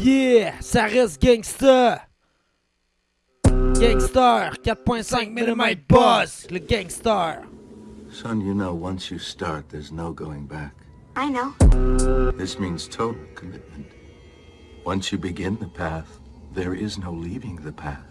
Yeah, ça reste gangsta. Gangster, 4.5 mm boss, le gangster. Son, you know, once you start, there's no going back. I know. This means total commitment. Once you begin the path, there is no leaving the path.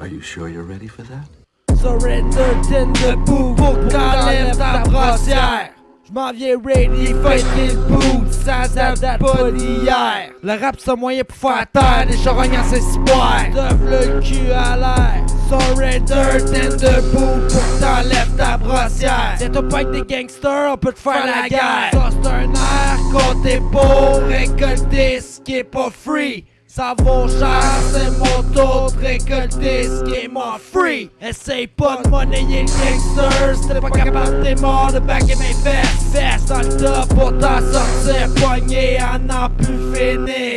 Are you sure you're ready for that? Surrender, ten debout, pour que t'enlèves ta brassière. J'm'en viens ready, fight les boots, ça date pas d'hier. Le rap c'est un moyen pour faire taire des charognes à s'espoir. T'offres le cul à l'air. Surrender, ten debout, pour t'enlèves ta brassière. C'est toi pas des gangsters, on peut te faire la guerre. Ça c'est un air quand t'es beau, récolter ce qui est pas free. Ça vaut cher, c'est mon tour de récolter ce qui est mon free. Essaye pas de monnayer le gangster, si t'es pas capable, t'es mort de baguer mes fesses. Fesses dans le top pour t'en sortir, poigné à n'en plus finir.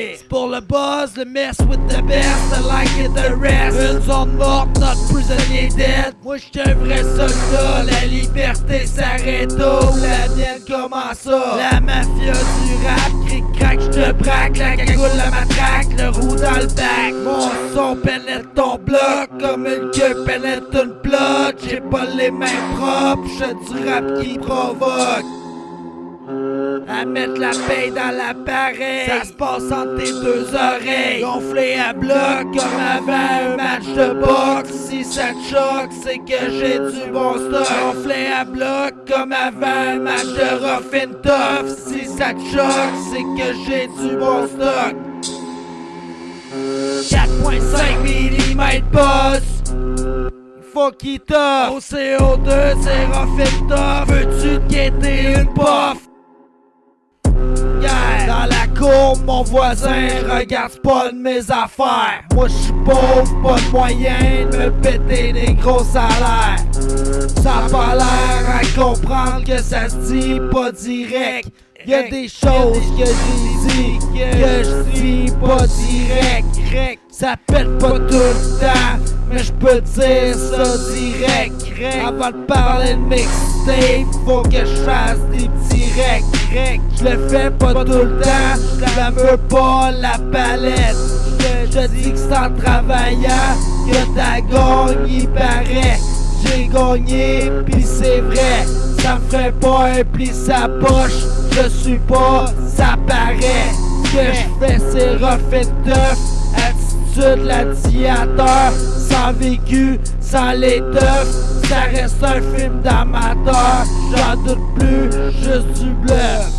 Le buzz, le mess with the best, I like it the rest. Une zone morte, notre prisonnier dead. Moi j'suis un vrai soldat, la liberté s'arrête où la mienne comment ça? La mafia du rap, cric crack, j'te braque, la cagoule, la matraque, le roux dans le bac. Mon son pénètre ton bloc comme une queue pénètre une plot. J'ai pas les mains propres, j'fais du rap qui provoque. À mettre la paix dans l'appareil Ça se passe entre tes deux oreilles. Gonflé à bloc comme avant un match de boxe. Si ça te choque, c'est que j'ai du bon stock. Gonflé à bloc comme avant un match de rough and tough. Si ça te choque, c'est que j'ai du bon stock. 4.5 mm boss. Faut qu'il t'offre Au CO2 c'est rough and tough. Veux-tu te guetter une Yeah. Mon voisin regarde pas de mes affaires. Moi j'suis pauvre, pas de moyens de me péter des gros salaires. Ça a pas l'air à comprendre que ça se dit pas direct. Y'a des choses que j'ai dit que je dis pas direct. Ça pète pas tout le temps, mais je peux dire ça direct. Avant de parler de mixtape, faut que je fasse des petits Je le fais pas tout le temps, je la pas la palette. Je dis que c'est travaillant que ta gagne il paraît. J'ai gagné, pis c'est vrai, ça ferait pas un pli sa poche. Je suis pas, ça paraît. Ce que je fais c'est rough and. Attitude gladiateur, sans vécu, sans teufs. Ça reste un film d'amateur, j'en doute plus, juste du bluff.